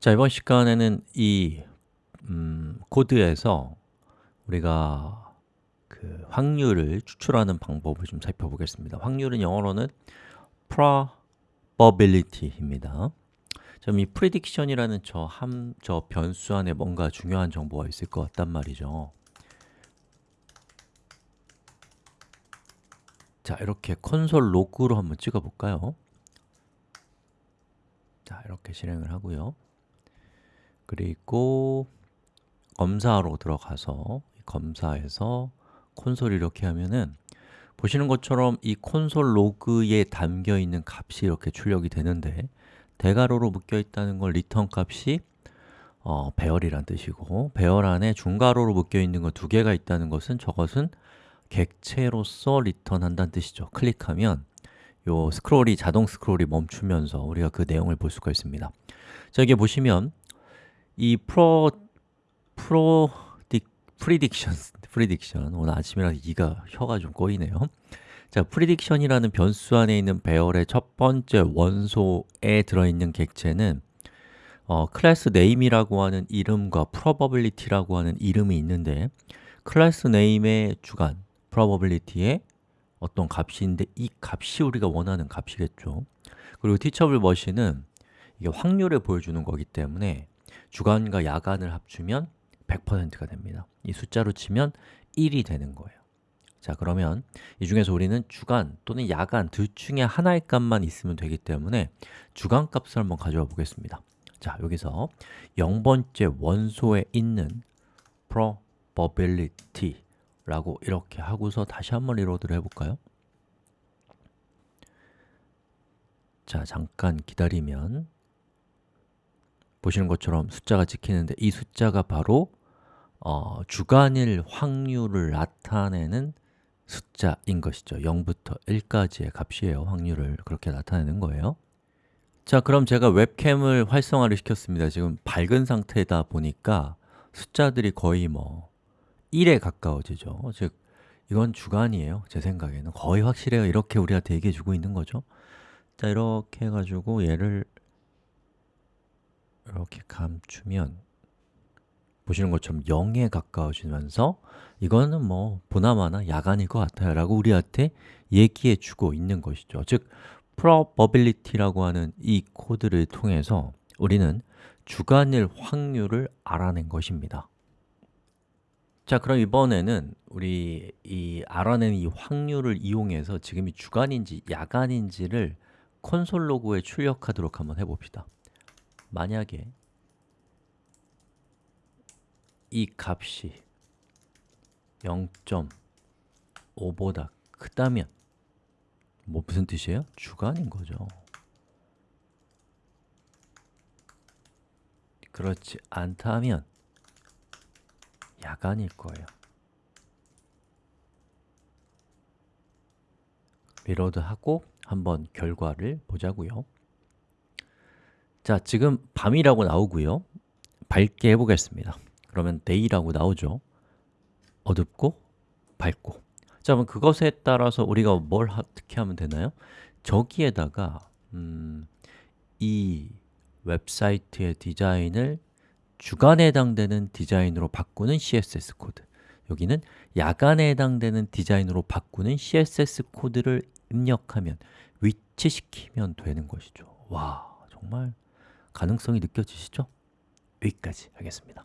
자, 이번 시간에는 이 음, 코드에서 우리가 그 확률을 추출하는 방법을 좀 살펴보겠습니다. 확률은 영어로는 probability입니다. 이 prediction이라는 저, 함, 저 변수 안에 뭔가 중요한 정보가 있을 것 같단 말이죠. 자, 이렇게 콘솔 로그로 한번 찍어 볼까요? 자, 이렇게 실행을 하고요. 그리고 검사로 들어가서 검사에서 콘솔 이렇게 하면은 보시는 것처럼 이 console log에 담겨 있는 값이 이렇게 출력이 되는데 대괄호로 묶여 있다는 건 return 값이 어, 배열이란 뜻이고 배열 안에 중괄호로 묶여 있는 거 두 개가 있다는 것은 저것은 객체로서 return한다는 뜻이죠. 클릭하면 요 스크롤이 자동 스크롤이 멈추면서 우리가 그 내용을 볼 수가 있습니다. 자, 여기 보시면 이 프로 프로 prediction prediction 오늘 아침이라 이가 혀가 좀 꼬이네요. 자, prediction이라는 변수 안에 있는 배열의 첫 번째 원소에 들어있는 객체는 어, class name이라고 하는 이름과 probability라고 하는 이름이 있는데 class name의 주간 probability의 어떤 값인데 이 값이 우리가 원하는 값이겠죠. 그리고 teachable 머신은 이게 확률을 보여주는 거기 때문에 주간과 야간을 합치면 100%가 됩니다. 이 숫자로 치면 1이 되는 거예요. 자, 그러면 이 중에서 우리는 주간 또는 야간 둘 중에 하나의 값만 있으면 되기 때문에 주간 값을 한번 가져와 보겠습니다. 자, 여기서 0번째 원소에 있는 probability 라고 이렇게 하고서 다시 한번 리로드를 해볼까요? 자, 잠깐 기다리면 보시는 것처럼 숫자가 찍히는데 이 숫자가 바로 어, 주간일 확률을 나타내는 숫자인 것이죠. 0부터 1까지의 값이에요. 확률을 그렇게 나타내는 거예요. 자, 그럼 제가 웹캠을 활성화를 시켰습니다. 지금 밝은 상태다 보니까 숫자들이 거의 뭐 1에 가까워지죠. 즉, 이건 주간이에요. 제 생각에는. 거의 확실해요. 이렇게 우리한테 얘기해 주고 있는 거죠. 자, 이렇게 해가지고 얘를 이렇게 감추면 보시는 것처럼 0에 가까워지면서 이거는 뭐 보나마나 야간일 것 같아요 라고 우리한테 얘기해 주고 있는 것이죠. 즉, probability라고 하는 이 코드를 통해서 우리는 주간일 확률을 알아낸 것입니다. 자, 그럼 이번에는 우리 이 알아낸 이 확률을 이용해서 지금이 주간인지 야간인지를 콘솔 로그에 출력하도록 한번 해봅시다 만약에 이 값이 0.5보다 크다면 뭐 무슨 뜻이에요? 주간인 거죠. 그렇지 않다면 야간일 거예요. 리로드하고 한번 결과를 보자고요 자, 지금 밤이라고 나오고요. 밝게 해보겠습니다. 그러면 day라고 나오죠. 어둡고 밝고. 자, 그럼 그것에 따라서 우리가 뭘 어떻게 하면 되나요? 저기에다가 음, 이 웹사이트의 디자인을 주간에 해당되는 디자인으로 바꾸는 CSS 코드. 여기는 야간에 해당되는 디자인으로 바꾸는 CSS 코드를 입력하면 위치시키면 되는 것이죠. 와, 정말 가능성이 느껴지시죠? 여기까지 하겠습니다